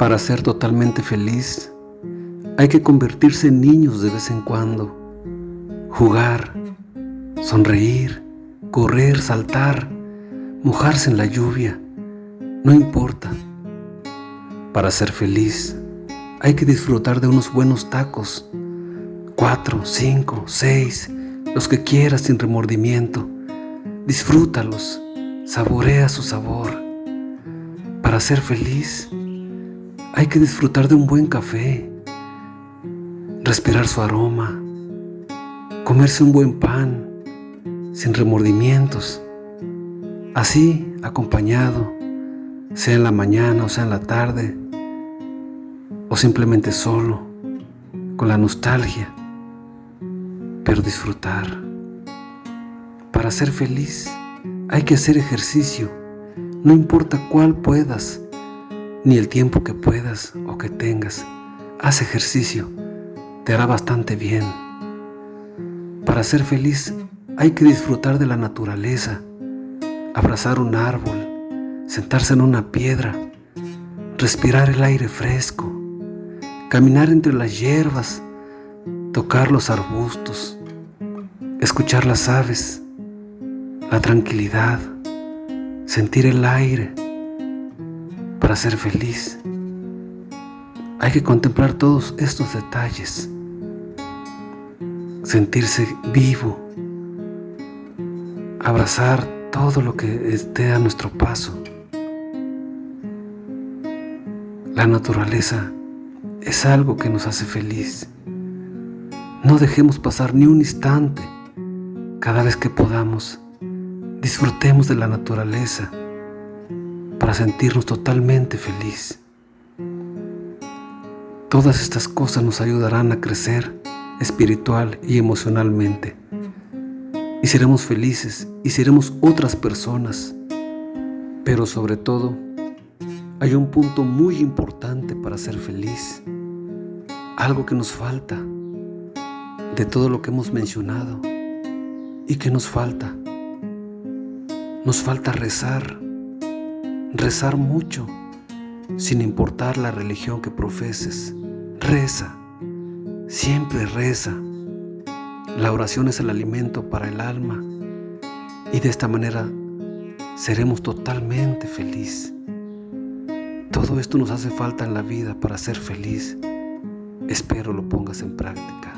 Para ser totalmente feliz, hay que convertirse en niños de vez en cuando, jugar, sonreír, correr, saltar, mojarse en la lluvia, no importa. Para ser feliz, hay que disfrutar de unos buenos tacos, cuatro, cinco, seis, los que quieras sin remordimiento. Disfrútalos, saborea su sabor. Para ser feliz, hay que disfrutar de un buen café, respirar su aroma, comerse un buen pan, sin remordimientos. Así, acompañado, sea en la mañana o sea en la tarde, o simplemente solo, con la nostalgia, pero disfrutar. Para ser feliz hay que hacer ejercicio, no importa cuál puedas, ni el tiempo que puedas o que tengas. Haz ejercicio, te hará bastante bien. Para ser feliz hay que disfrutar de la naturaleza, abrazar un árbol, sentarse en una piedra, respirar el aire fresco, caminar entre las hierbas, tocar los arbustos, escuchar las aves, la tranquilidad, sentir el aire para ser feliz. Hay que contemplar todos estos detalles, sentirse vivo, abrazar todo lo que esté a nuestro paso. La naturaleza es algo que nos hace feliz. No dejemos pasar ni un instante. Cada vez que podamos, disfrutemos de la naturaleza para sentirnos totalmente feliz. Todas estas cosas nos ayudarán a crecer espiritual y emocionalmente. Y seremos felices y seremos otras personas. Pero sobre todo, hay un punto muy importante para ser feliz, algo que nos falta de todo lo que hemos mencionado. ¿Y que nos falta? Nos falta rezar, rezar mucho, sin importar la religión que profeses. Reza, siempre reza. La oración es el alimento para el alma y de esta manera seremos totalmente felices. Todo esto nos hace falta en la vida para ser feliz. Espero lo pongas en práctica.